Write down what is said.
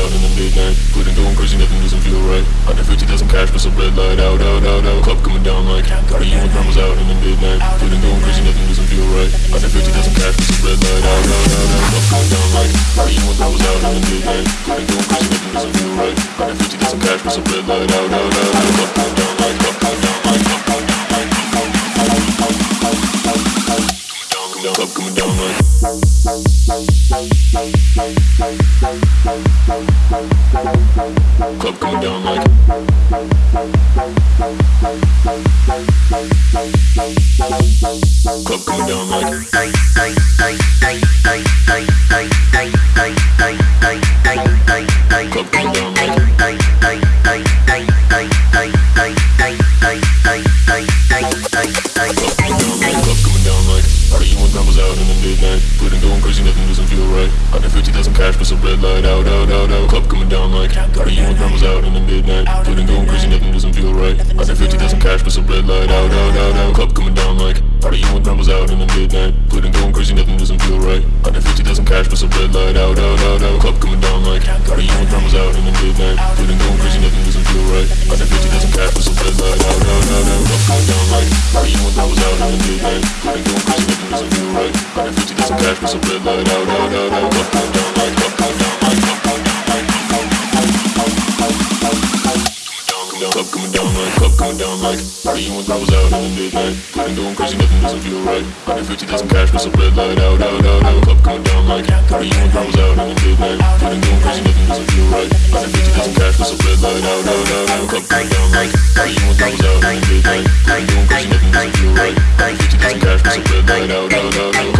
out in the midnight, Quitting going crazy, nothing doesn't feel right. 150,000 cash for some red light Out, out, out, out, club coming down like Got you and grandma's out in the midnight. Quitting going crazy, nothing doesn't feel right. 150,000 cash for some red light Out, out, out, out, club coming down like Got you and grandma's out in the midnight. Quitting going crazy, nothing doesn't feel right. 150,000 cash for some red light Out, out, out, out, club coming down like club coming down like. 150,000 cash, but some red light out, out, out, out. Club coming down like Are you and grandma's out in the midnight? Putting going crazy, nothing doesn't feel right. 150,000 cash, but some red light out, out, out, out. Club coming down like Are you and grandma's out in the midnight? Putting going crazy, nothing doesn't feel right. 150,000 cash, but some red light out, out, out, out. Club coming down Got 50 days of cash, cause I'm been let out, out, out, out, up, down, down, like, up, down, down, like, up, down, down, like, up, coming down like, up, coming down like Party once I was out in the midnight Couldn't go crazy, nothing doesn't feel right 150 days in cash, cause I'm red light out, out, out, out Up, coming down like Party once I was out in the midnight Couldn't go crazy, nothing doesn't feel right 150 days in cash, cause I'm red light out, out, out, out Up, coming down like Party once I was out in the midnight Couldn't go crazy, nothing doesn't feel right 150 days in cash, cause I'm red light out, out, out